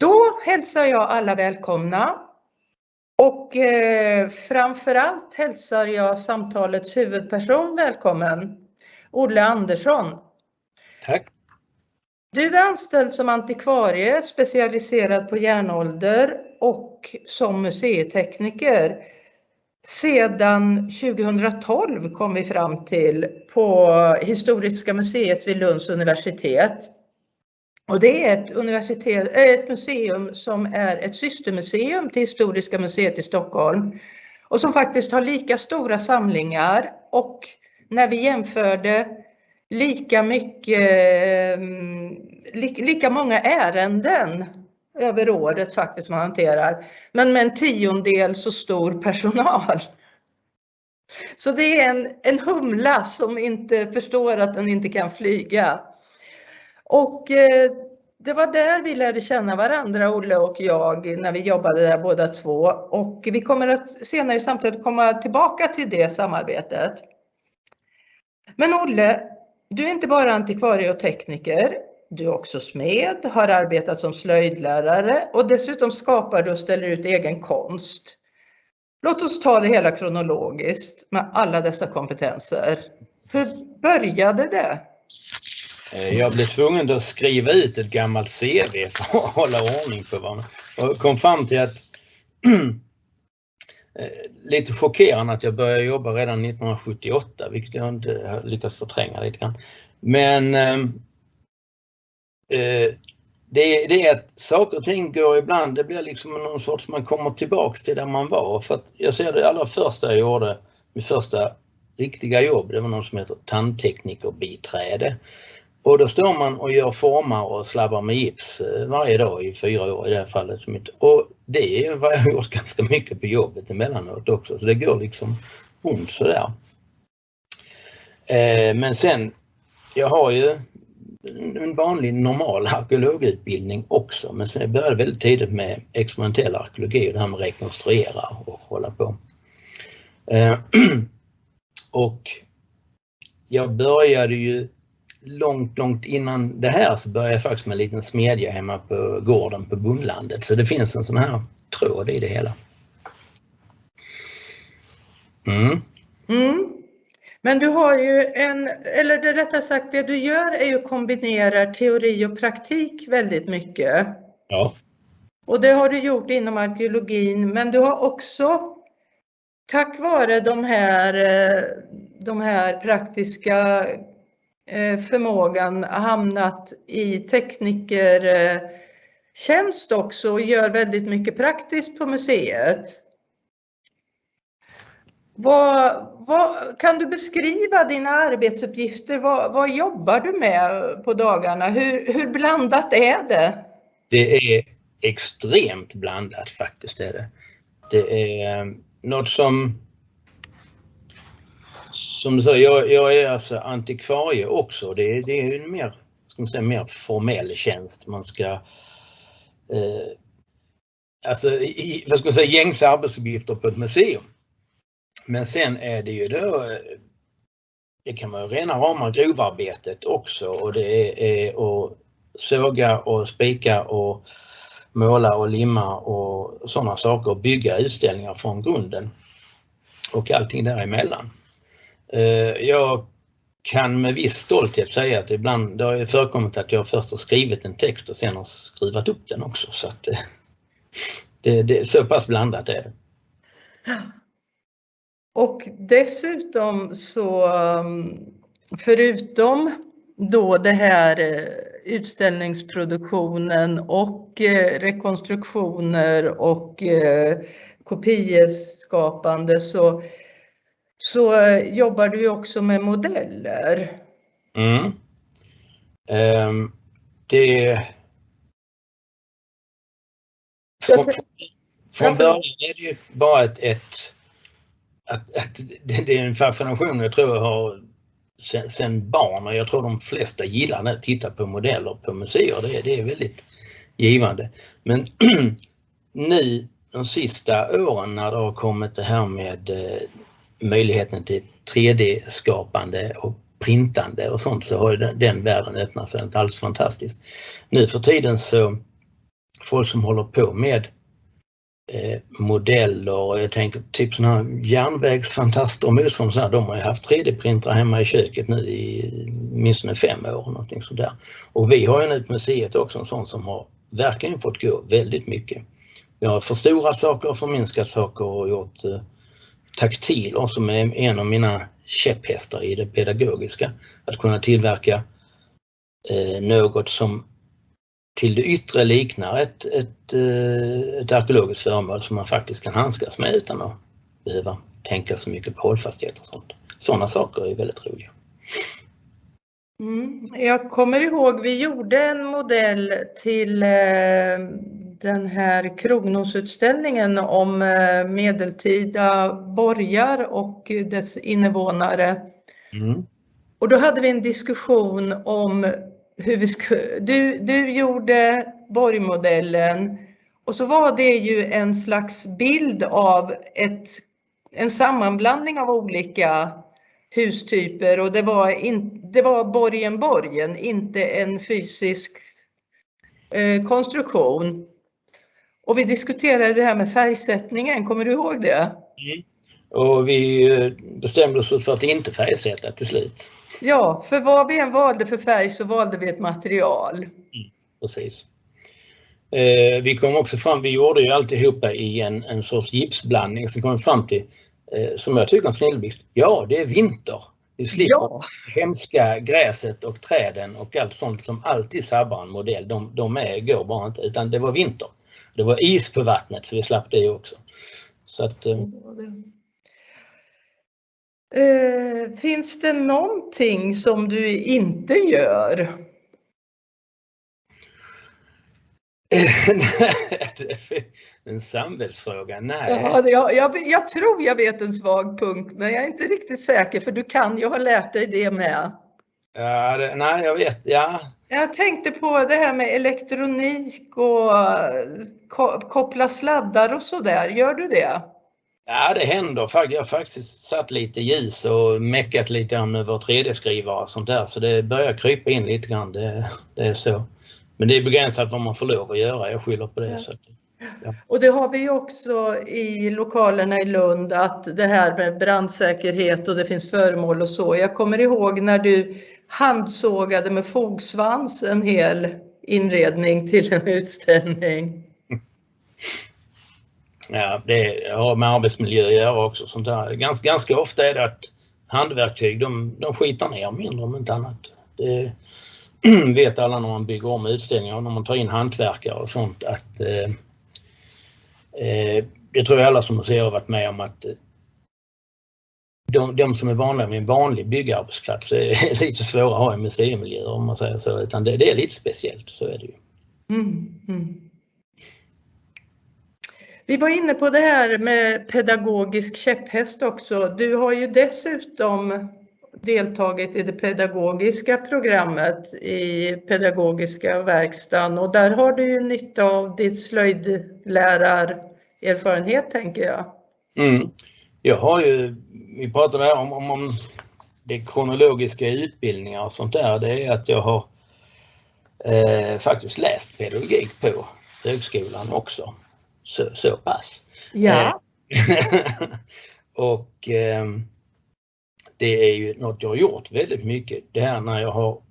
Då hälsar jag alla välkomna och eh, framförallt hälsar jag samtalets huvudperson välkommen, Olle Andersson. Tack. Du är anställd som antikvarie specialiserad på järnålder och som museitekniker. Sedan 2012 kom vi fram till på Historiska museet vid Lunds universitet. Och det är ett, universitet, eh, ett museum som är ett systermuseum till Historiska museet i Stockholm och som faktiskt har lika stora samlingar och när vi jämförde lika mycket, eh, lika många ärenden över året faktiskt man hanterar, men med en tiondel så stor personal. Så det är en, en humla som inte förstår att den inte kan flyga. Och eh, det var där vi lärde känna varandra, Olle och jag, när vi jobbade där båda två. Och vi kommer att senare i samtalet komma tillbaka till det samarbetet. Men Olle, du är inte bara antikvarie och tekniker. Du är också smed, har arbetat som slöjdlärare och dessutom skapar du och ställer ut egen konst. Låt oss ta det hela kronologiskt med alla dessa kompetenser. Hur började det? Eh, jag blev tvungen att skriva ut ett gammalt CV för att hålla ordning på vad och kom fram till att eh, lite chockerande att jag började jobba redan 1978, vilket jag inte har lyckats förtränga lite grann. Men ehm, eh, det, det, är att saker och ting går ibland, det blir liksom någon sorts, man kommer tillbaks till där man var. För att jag ser det allra första jag gjorde, mitt första riktiga jobb, det var någon som heter tandteknikerbiträde. Och då står man och gör formar och slabbar med gips eh, varje dag i fyra år i det här fallet. Och det är vad jag har gjort ganska mycket på jobbet emellanåt också, så det går liksom ont sådär. Eh, men sen, jag har ju en vanlig normal arkeologutbildning också, men sen började väldigt tidigt med experimentell arkeologi och det här med att rekonstruera och hålla på. Eh, och jag började ju långt, långt innan det här så började jag faktiskt med en liten smedja hemma på gården på Bondlandet. Så det finns en sån här tråd i det hela. Mm. Mm. Men du har ju en, eller det rättare sagt det du gör är ju kombinerar teori och praktik väldigt mycket. Ja. Och det har du gjort inom arkeologin men du har också tack vare de här, eh, de här praktiska Eh, förmågan hamnat i teknikertjänst också och gör väldigt mycket praktiskt på museet. Vad, vad, kan du beskriva dina arbetsuppgifter? Vad, vad, jobbar du med på dagarna? Hur, hur blandat är det? Det är extremt blandat faktiskt. Är det. det är eh, något som som du säger, jag, jag, är alltså antikvarie också. Det, det är en mer, ska man säga, mer formell tjänst. Man ska eh, alltså i, vad ska man säga, gängse arbetsuppgifter på ett museum. Men sen är det ju då eh, det kan vara rena rama grovarbetet också och det är att såga och spika och måla och limma och sådana saker. Bygga utställningar från grunden och allting däremellan. Eh, jag kan med viss stolthet säga att ibland, det har förekommit att jag först har skrivit en text och sen har skruvat upp den också. Så att eh, det, det är så pass blandat är det. Och dessutom så ehm, förutom då det här eh, utställningsproduktionen och rekonstruktioner och kopieskapande så så eh, jobbar du också med modeller. Mm. Um, det... Från, från början är det ju bara ett, ett att, att det är en fascination jag tror jag har sen, sen barn och jag tror de flesta gillar att titta på modeller på museer. Det, det är väldigt givande. Men nu de sista åren när det har kommit det här med eh, möjligheten till 3D-skapande och printande och sånt så har den, den världen öppnat sig alldeles fantastiskt. Nu för tiden så folk som håller på med eh, modeller. Jag tänker typ sådana här järnvägsfantaster och motsvarande. De har ju haft 3D-printrar hemma i köket nu i åtminstone fem år. Någonting sådär. Och vi har ju nu på museet också en sån som har verkligen fått gå väldigt mycket. Vi har förstorat saker, förminskat saker och gjort eh, taktiler som är en av mina käpphästar i det pedagogiska. Att kunna tillverka eh, något som till det yttre liknar ett, ett, eh, ett arkeologiskt föremål som man faktiskt kan handskas med utan att behöva tänka så mycket på hållfasthet och sånt. Sådana saker är väldigt roliga. Mm. Jag kommer ihåg vi gjorde en modell till eh, den här Krognosutställningen om eh, medeltida borgar och dess invånare. Mm. Och då hade vi en diskussion om hur vi skulle, du, du gjorde borgmodellen och så var det ju en slags bild av ett, en sammanblandning av olika hustyper och det var, in, det var borgen borgen, inte en fysisk eh, konstruktion. Och vi diskuterade det här med färgsättningen, kommer du ihåg det? Mm. Och vi eh, bestämde oss för att inte färgsätta till slut. Ja, för vad vi än valde för färg så valde vi ett material. Mm, precis. Eh, vi kom också fram, vi gjorde ju alltihopa i en, en sorts gipsblandning som kom fram till, eh, som jag tycker en snilleblixt, ja det är vinter. Vi slipper ja. hemska gräset och träden och allt sånt som alltid sabbar en modell. De, de är, går bara inte, utan det var vinter. Det var is på vattnet så vi slapp det också. Så att, eh, Eh, finns det någonting som du inte gör? en samvetsfråga? Nej. Ja, jag, jag, jag, tror jag vet en svag punkt, men jag är inte riktigt säker för du kan ju ha lärt dig det med. Ja, det, nej, jag vet. Ja. Jag tänkte på det här med elektronik och koppla sladdar och så där. Gör du det? Ja, det händer. Jag har faktiskt satt lite ljus och meckat lite grann över 3D-skrivare och sånt där så det börjar krypa in lite grann. Det, det, är så. Men det är begränsat vad man får lov att göra. Jag skyller på det. Ja. Så, ja. Och det har vi också i lokalerna i Lund att det här med brandsäkerhet och det finns föremål och så. Jag kommer ihåg när du handsågade med fogsvans en hel inredning till en utställning. Ja, det har med arbetsmiljö att göra också. Sånt där. Ganska, ganska ofta är det att handverktyg de, de skitar ner mindre om inte annat. Det vet alla när man bygger om utställningar och när man tar in hantverkare och sånt att eh, eh, det tror jag alla som museer har varit med om att de, de som är vanliga med en vanlig byggarbetsplats är lite svåra att ha i museimiljö om man säger så, utan det, det är lite speciellt, så är det ju. Mm, mm. Vi var inne på det här med pedagogisk käpphäst också. Du har ju dessutom deltagit i det pedagogiska programmet i pedagogiska verkstaden och där har du ju nytta av ditt slöjdlärarerfarenhet tänker jag. Mm. Jag har ju, vi pratade om, om, om det kronologiska utbildningar och sånt där, det är att jag har eh, faktiskt läst pedagogik på högskolan också så, så pass. Ja. Eh, och eh, det är ju något jag har gjort väldigt mycket. Det här när jag har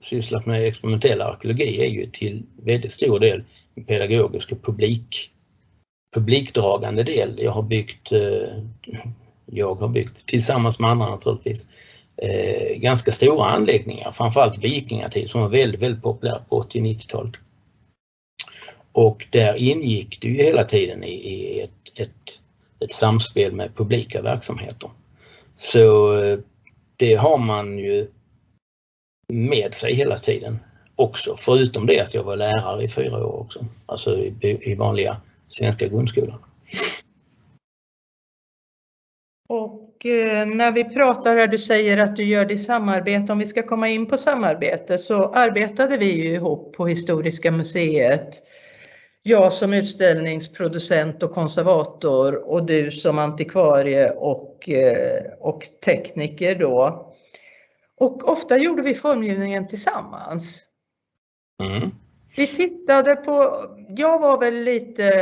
sysslat med experimentell arkeologi är ju till väldigt stor del pedagogisk och publik, publikdragande del. Jag har byggt, eh, jag har byggt tillsammans med andra naturligtvis, eh, ganska stora anläggningar, framförallt vikingatid som var väldigt, väldigt populärt på 80-90-talet. Och där ingick det ju hela tiden i, ett, ett, ett, samspel med publika verksamheter. Så eh, det har man ju med sig hela tiden också, förutom det att jag var lärare i fyra år också, alltså i, i vanliga svenska grundskolan. Och eh, när vi pratar här, du säger att du gör det i samarbete, om vi ska komma in på samarbete så arbetade vi ju ihop på Historiska museet jag som utställningsproducent och konservator och du som antikvarie och, eh, och tekniker då. Och ofta gjorde vi formgivningen tillsammans. Mm. Vi tittade på, jag var väl lite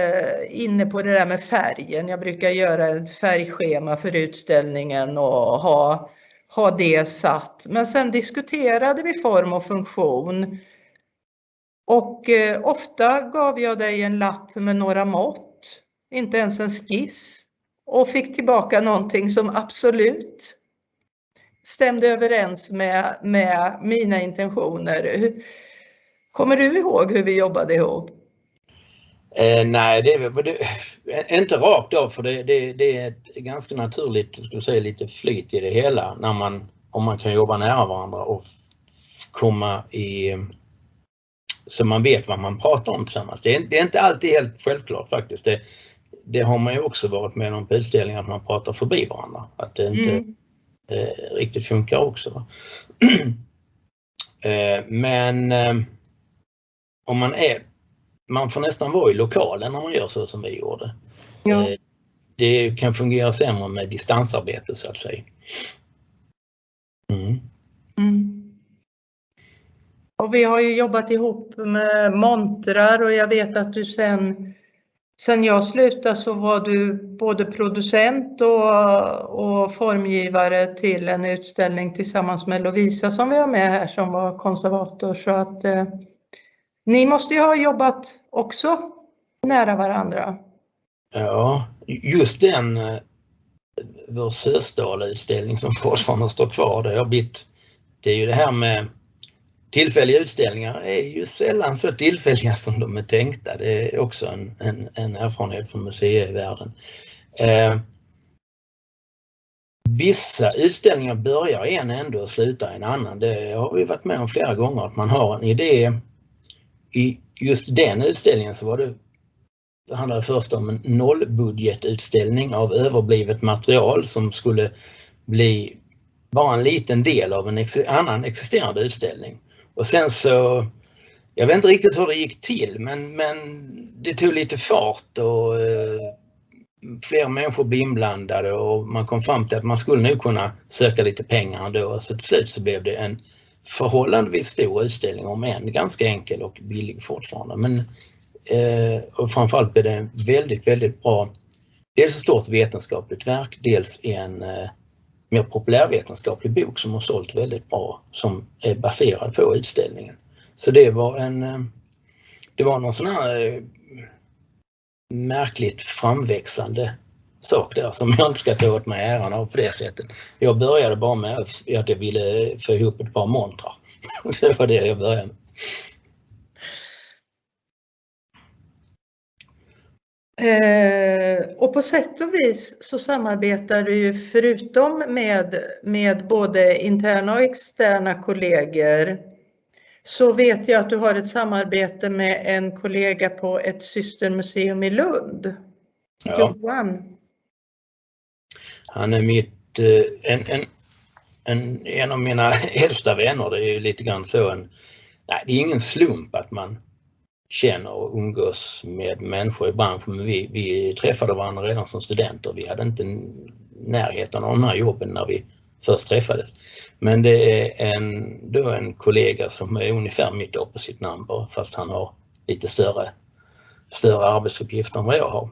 inne på det där med färgen. Jag brukar göra ett färgschema för utställningen och ha, ha det satt. Men sen diskuterade vi form och funktion. Och eh, ofta gav jag dig en lapp med några mått, inte ens en skiss. Och fick tillbaka någonting som absolut stämde överens med, med mina intentioner. Kommer du ihåg hur vi jobbade ihop? Eh, nej, det det, inte rakt av för det, det, det är ganska naturligt, skulle säga, lite flyt i det hela när man, om man kan jobba nära varandra och komma i så man vet vad man pratar om tillsammans. Det är, det är inte alltid helt självklart faktiskt. Det, det, har man ju också varit med om på utställningar att man pratar förbi varandra. Att det inte mm. eh, riktigt funkar också. eh, men eh, om man är, man får nästan vara i lokalen när man gör så som vi gjorde. Ja. Eh, det kan fungera sämre med distansarbete så att säga. Mm. Mm. Och vi har ju jobbat ihop med montrar och jag vet att du sen Sen jag slutade så var du både producent och, och formgivare till en utställning tillsammans med Lovisa som vi har med här som var konservator. Så att eh, ni måste ju ha jobbat också nära varandra. Ja, just den eh, vår Sösdala-utställning som fortfarande står kvar, det har blivit, det är ju det här med tillfälliga utställningar är ju sällan så tillfälliga som de är tänkta. Det är också en, en, en erfarenhet från museivärlden. Eh, vissa utställningar börjar i en ände och slutar i en annan. Det har vi varit med om flera gånger, att man har en idé. I just den utställningen så var det, det handlade först om en nollbudgetutställning av överblivet material som skulle bli bara en liten del av en ex annan existerande utställning. Och sen så, jag vet inte riktigt hur det gick till men, men det tog lite fart och eh, fler människor blev inblandade och man kom fram till att man skulle nog kunna söka lite pengar ändå. Så till slut så blev det en förhållandevis stor utställning om än ganska enkel och billig fortfarande. Men, eh, och framförallt blev det en väldigt, väldigt bra, dels ett stort vetenskapligt verk, dels en eh, mer populärvetenskaplig bok som har sålt väldigt bra som är baserad på utställningen. Så det var en eh, det var någon sån här eh, märkligt framväxande sak där som jag inte ska ta åt mig äran av på det sättet. Jag började bara med att jag ville få ihop ett par montrar. Det var det jag började med. Eh, och på sätt och vis så samarbetar du ju förutom med, med både interna och externa kollegor så vet jag att du har ett samarbete med en kollega på ett systermuseum i Lund. Ja. Johan. Han är mitt, eh, en, en, en, en av mina äldsta vänner. Det är ju lite grann så en, nej, det är ingen slump att man känner och umgås med människor i branschen. Men vi, vi träffade varandra redan som studenter. Vi hade inte närheten av de här jobben när vi först träffades. Men det är en, då en kollega som är ungefär mitt opposite number fast han har lite större, större arbetsuppgifter än vad jag har.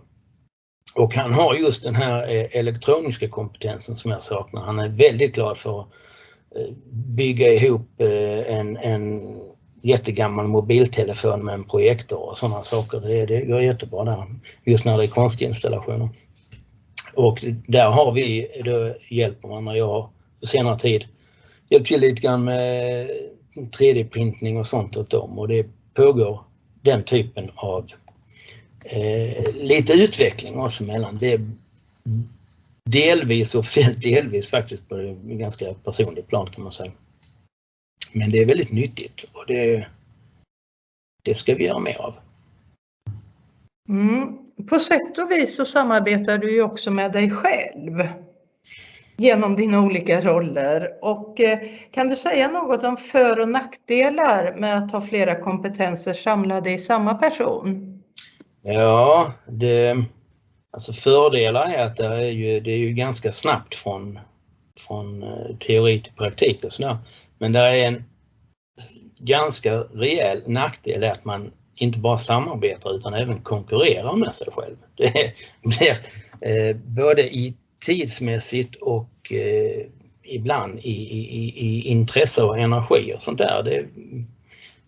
Och han har just den här eh, elektroniska kompetensen som jag saknar. Han är väldigt glad för att eh, bygga ihop eh, en, en jättegammal mobiltelefon med en projektor och sådana saker. Det, det går jättebra där, just när det är konstinstallationer. Och där har vi då hjälp när Jag på senare tid hjälpt till lite grann med 3D-printning och sånt åt dem och det pågår den typen av eh, lite utveckling oss emellan. Det är delvis officiellt, delvis faktiskt på ett ganska personligt plan kan man säga. Men det är väldigt nyttigt och det, det ska vi göra mer av. Mm. På sätt och vis så samarbetar du ju också med dig själv genom dina olika roller. Och eh, kan du säga något om för och nackdelar med att ha flera kompetenser samlade i samma person? Ja, det, alltså fördelar är att det är ju, det är ju ganska snabbt från, från eh, teori till praktik och sådär. Men det är en ganska rejäl nackdel är att man inte bara samarbetar utan även konkurrerar med sig själv. Det blir eh, både i tidsmässigt och eh, ibland i, i, i intresse och energi och sånt där. Det,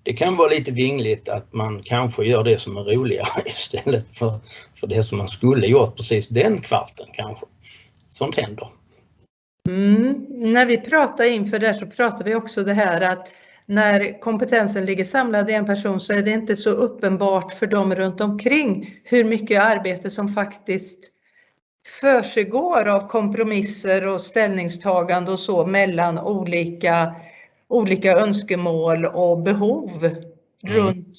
det kan vara lite vingligt att man kanske gör det som är roligare istället för, för det som man skulle gjort precis den kvarten kanske. Sånt händer. Mm. När vi pratar inför det så pratar vi också det här att när kompetensen ligger samlad i en person så är det inte så uppenbart för dem runt omkring hur mycket arbete som faktiskt försiggår av kompromisser och ställningstagande och så mellan olika, olika önskemål och behov mm. runt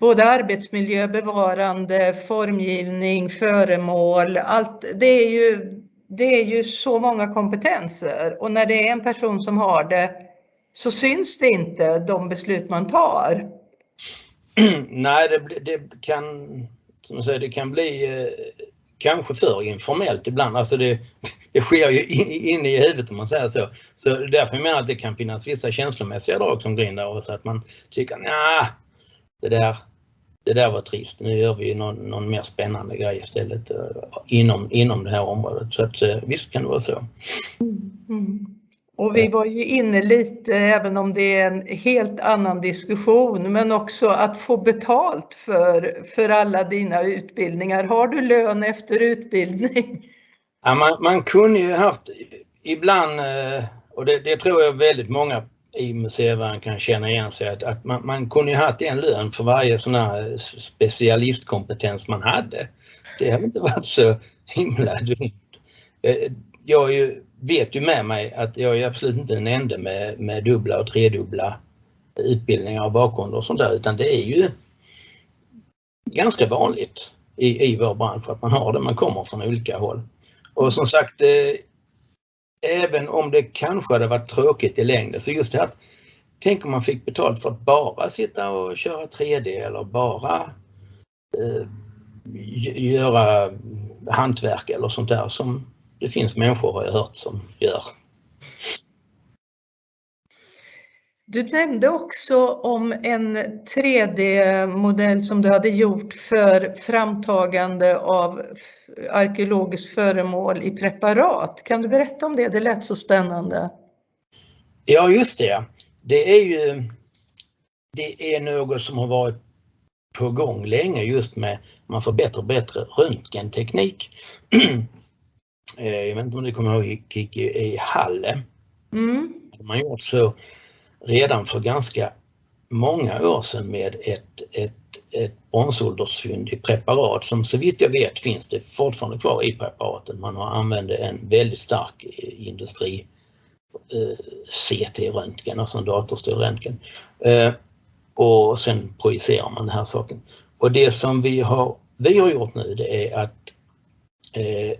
både arbetsmiljö, bevarande, formgivning, föremål. Allt, det, är ju, det är ju så många kompetenser och när det är en person som har det så syns det inte de beslut man tar. Nej, det, det kan som jag säger, det kan bli eh, kanske för informellt ibland. Alltså det, det sker ju inne i huvudet om man säger så. Så därför menar jag att det kan finnas vissa känslomässiga drag som går in där och så att man tycker nej, det där, det där var trist. Nu gör vi någon, någon mer spännande grej istället uh, inom, inom det här området. Så att uh, visst kan det vara så. Mm. mm. Och vi var ju inne lite, även om det är en helt annan diskussion, men också att få betalt för, för alla dina utbildningar. Har du lön efter utbildning? Ja, man, man kunde ju haft ibland, eh, och det, det tror jag väldigt många i museivärlden kan känna igen sig att, att man, man kunde ju haft en lön för varje sån här specialistkompetens man hade. Det har inte varit så himla dumt. Eh, jag är ju vet ju med mig att jag är absolut inte den enda med, med dubbla och tredubbla utbildningar och bakgrund och sånt där utan det är ju ganska vanligt i, i vår bransch att man har det, man kommer från olika håll. Och som sagt, eh, även om det kanske hade varit tråkigt i längden så just det här Tänk om man fick betalt för att bara sitta och köra 3D eller bara eh, göra hantverk eller sånt där som det finns människor har jag hört som gör. Du nämnde också om en 3D-modell som du hade gjort för framtagande av arkeologiskt föremål i preparat. Kan du berätta om det? Det lät så spännande. Ja, just det. Det är ju det är något som har varit på gång länge just med man får bättre och bättre röntgenteknik. Eh, jag vet inte om du kommer ihåg Kiki i Halle. Mm. Man gjort så redan för ganska många år sedan med ett, ett, ett bronsåldersfynd i preparat som så vitt jag vet finns det fortfarande kvar i preparaten. Man har använt en väldigt stark eh, industri eh, CT-röntgen, alltså en datorstyrd röntgen. Eh, och sen projicerar man den här saken. Och det som vi har, vi har gjort nu det är att eh,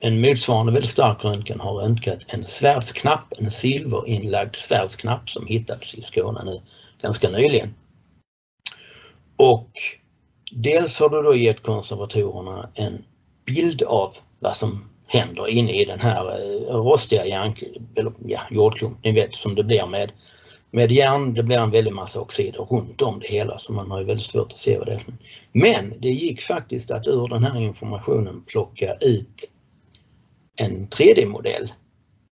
en motsvarande väldigt stark röntgen har röntgat en svärdsknapp, en silverinlagd svärdsknapp som hittats i Skåne nu ganska nyligen. Och dels har du då gett konservatorerna en bild av vad som händer inne i den här eh, rostiga järn, ja, jordklump, ni vet som det blir med, med järn. Det blir en väldig massa oxider runt om det hela så man har ju väldigt svårt att se vad det är. Men det gick faktiskt att ur den här informationen plocka ut en 3D-modell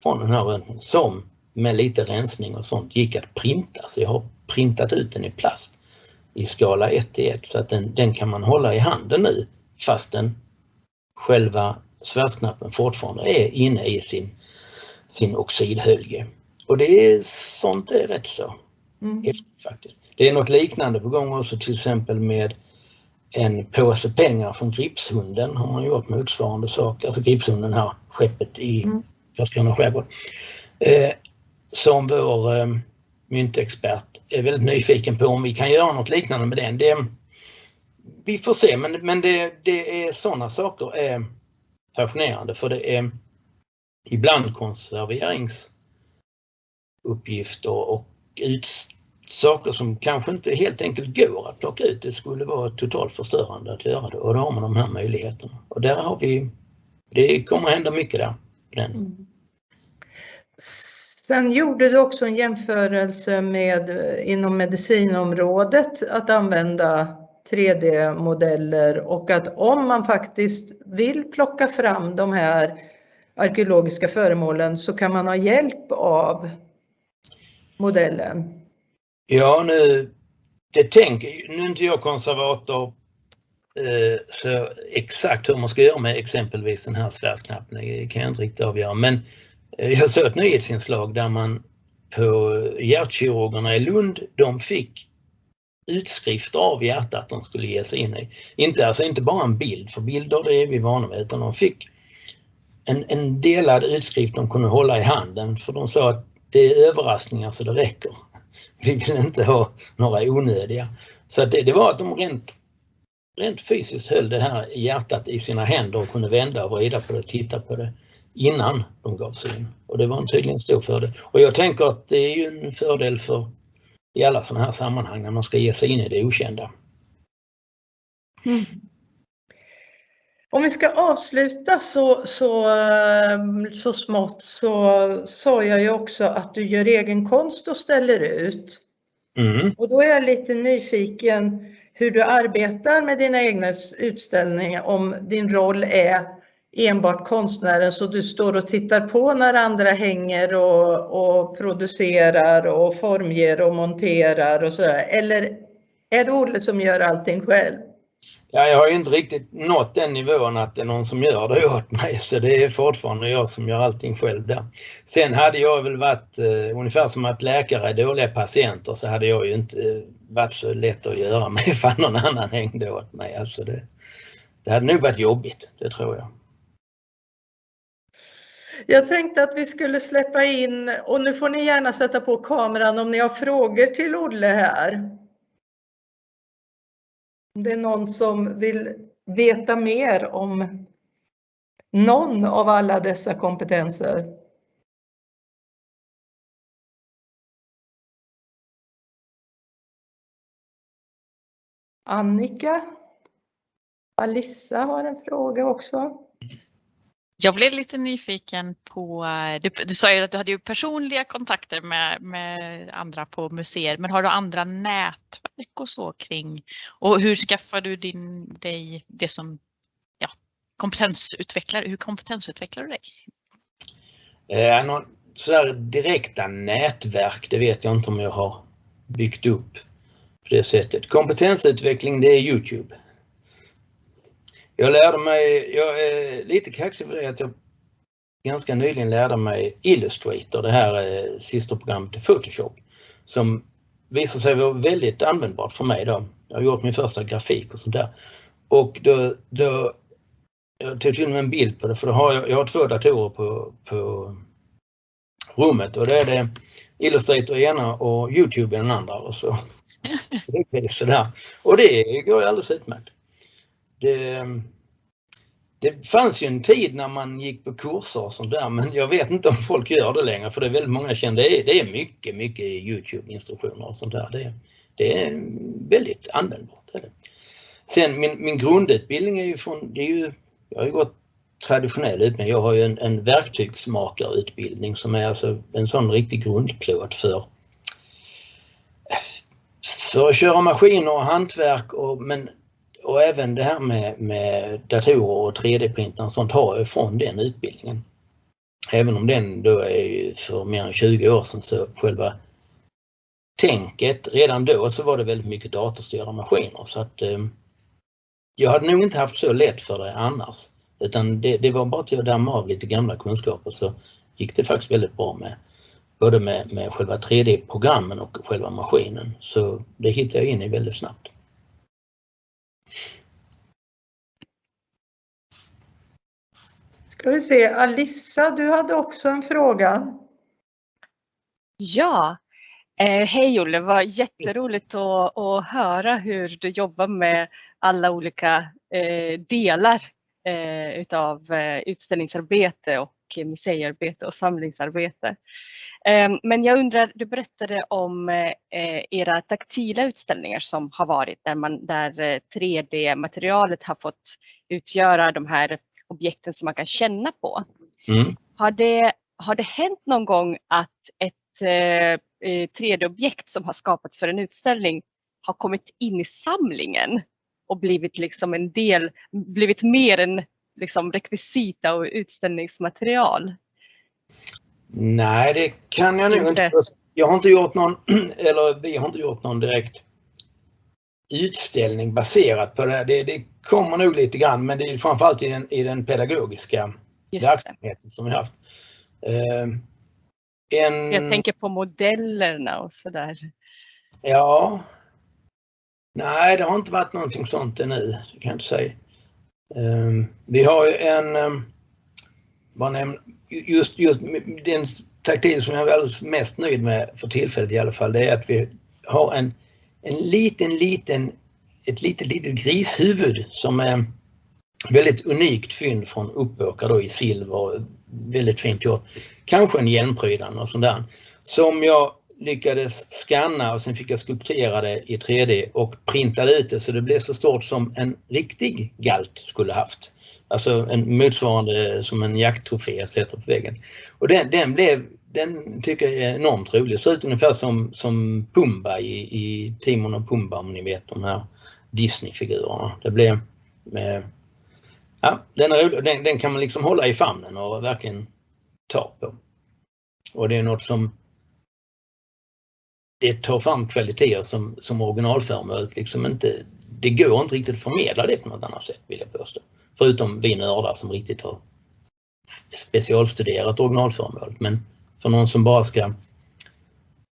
från den här röntgen som med lite rensning och sånt gick att printa. Så jag har printat ut den i plast i skala 1 till 1 så att den, den kan man hålla i handen nu fastän själva svärdsknappen fortfarande är inne i sin, sin oxidhölje. Och det är sånt är rätt så mm. häftigt faktiskt. Det är något liknande på gång också till exempel med en påse pengar från Gripshunden har man gjort motsvarande sak. Alltså Gripshunden här, skeppet i mm. Karlskrona skärgård. Eh, som vår eh, myntexpert är väldigt nyfiken på om vi kan göra något liknande med den. Det, vi får se men, men det, det är sådana saker är fascinerande för det är ibland konserveringsuppgifter och ut, saker som kanske inte helt enkelt går att plocka ut. Det skulle vara totalt förstörande att göra det och då har man de här möjligheterna. Och där har vi, det kommer att hända mycket där. Den. Mm. Sen gjorde du också en jämförelse med inom medicinområdet att använda 3D-modeller och att om man faktiskt vill plocka fram de här arkeologiska föremålen så kan man ha hjälp av modellen. Ja, nu det tänker, nu är inte jag konservator eh, så exakt hur man ska göra med exempelvis den här svärsknappen, det kan jag inte riktigt avgöra. Men eh, jag såg ett nyhetsinslag där man på hjärtkirurgerna i Lund, de fick utskrifter av hjärtat de skulle ge sig in i. Inte, alltså inte bara en bild, för bilder det är vi vana vid, utan de fick en, en delad utskrift de kunde hålla i handen för de sa att det är överraskningar så det räcker. Vi vill inte ha några onödiga. Så det, det var att de rent, rent fysiskt höll det här hjärtat i sina händer och kunde vända och vrida på det och titta på det innan de gav sig in. Och det var en tydligen stor fördel. Och jag tänker att det är ju en fördel för i alla sådana här sammanhang när man ska ge sig in i det okända. Mm. Om vi ska avsluta så, så, ehm, så smått så sa jag ju också att du gör egen konst och ställer ut. Mm. Och då är jag lite nyfiken hur du arbetar med dina egna utställningar, om din roll är enbart konstnären så du står och tittar på när andra hänger och, och producerar och formger och monterar och sådär. Eller är det Olle som gör allting själv? Ja, jag har ju inte riktigt nått den nivån att det är någon som gör det åt mig så det är fortfarande jag som gör allting själv där. Sen hade jag väl varit eh, ungefär som att läkare är dåliga patienter så hade jag ju inte eh, varit så lätt att göra med ifall någon annan hängde åt mig. Alltså det, det hade nog varit jobbigt, det tror jag. Jag tänkte att vi skulle släppa in, och nu får ni gärna sätta på kameran om ni har frågor till Olle här. Om Det är någon som vill veta mer om någon av alla dessa kompetenser. Annika? Alissa har en fråga också. Jag blev lite nyfiken på, du, du sa ju att du hade ju personliga kontakter med, med andra på museer, men har du andra nätverk och så kring? Och hur skaffar du din, dig det som ja, kompetensutvecklar, hur kompetensutvecklar du dig? Eh, någon sådär direkta nätverk, det vet jag inte om jag har byggt upp på det sättet. Kompetensutveckling, det är Youtube. Jag lärde mig, jag är lite kaxig för det att jag ganska nyligen lärde mig Illustrator, det här eh, systerprogrammet till Photoshop, som visar sig vara väldigt användbart för mig då. Jag har gjort min första grafik och sånt där. Och då, då jag tog till och med en bild på det för då har jag, jag har två datorer på, på rummet och det är det Illustrator i ena och Youtube i den andra och så. det är sådär. Och det går alldeles utmärkt det, det fanns ju en tid när man gick på kurser och sånt där men jag vet inte om folk gör det längre för det är väldigt många kända. Det är, det är mycket, mycket Youtube-instruktioner och sånt där. Det, det är väldigt användbart. Är det. Sen min, min grundutbildning är ju från, det är ju, jag har ju gått traditionell utbildning. Jag har ju en, en verktygsmakarutbildning som är alltså en sån riktig grundplåt för för att köra maskiner och hantverk och, men och även det här med, med datorer och 3D-printar och sånt har jag från den utbildningen. Även om den då är för mer än 20 år sedan så själva tänket, redan då så var det väldigt mycket datorstyrda maskiner så att eh, jag hade nog inte haft så lätt för det annars. Utan det, det var bara till att damma av lite gamla kunskaper så gick det faktiskt väldigt bra med både med, med själva 3D-programmen och själva maskinen. Så det hittade jag in i väldigt snabbt. Ska vi se, Alissa, du hade också en fråga. Ja, eh, hej Olle, det var jätteroligt att, att höra hur du jobbar med alla olika eh, delar eh, utav eh, utställningsarbete och museiarbete och samlingsarbete. Ehm, men jag undrar, du berättade om eh, era taktila utställningar som har varit där, man, där 3D-materialet eh, har fått utgöra de här objekten som man kan känna på. Mm. Har, det, har det hänt någon gång att ett eh, 3D-objekt som har skapats för en utställning har kommit in i samlingen och blivit liksom en del, blivit mer än liksom rekvisita och utställningsmaterial? Nej, det kan jag nog inte. Jag har inte gjort någon, eller vi har inte gjort någon direkt utställning baserat på det. Det, det kommer nog lite grann, men det är framförallt i den, i den pedagogiska Just verksamheten det. som vi haft. Uh, en... Jag tänker på modellerna och sådär. Ja. Nej, det har inte varit någonting sånt ännu, det kan jag inte säga. Um, vi har ju en, um, bara nämn, just, just den taktik som jag är alldeles mest nöjd med för tillfället i alla fall, det är att vi har en, en liten, liten, ett litet, litet grishuvud som är väldigt unikt fynd från Uppåkra då i silver, väldigt fint gjort. Kanske en hjälmprydnad och sånt där. Som jag lyckades scanna och sen fick jag skulptera det i 3D och printade ut det så det blev så stort som en riktig galt skulle haft. Alltså en motsvarande som en jakttrofé jag sätter på väggen. Och den, den blev, den tycker jag är enormt rolig. Ser ut ungefär som, som Pumba i, i Timon och Pumba om ni vet de här Disney-figurerna. Det blev eh, Ja, den, är rolig. Den, den kan man liksom hålla i famnen och verkligen ta på. Och det är något som det tar fram kvaliteter som, som originalföremålet liksom inte, det går inte riktigt att förmedla det på något annat sätt vill jag påstå. Förutom vi nördar som riktigt har specialstuderat originalföremålet. Men för någon som bara ska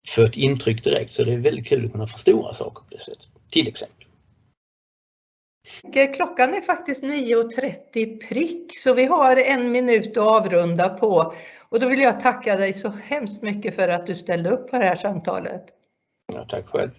få ett intryck direkt så är det väldigt kul att kunna förstora saker på det sättet. Till exempel. Klockan är faktiskt 9.30 prick så vi har en minut att avrunda på. Och då vill jag tacka dig så hemskt mycket för att du ställde upp på det här samtalet. Ja, tack själv.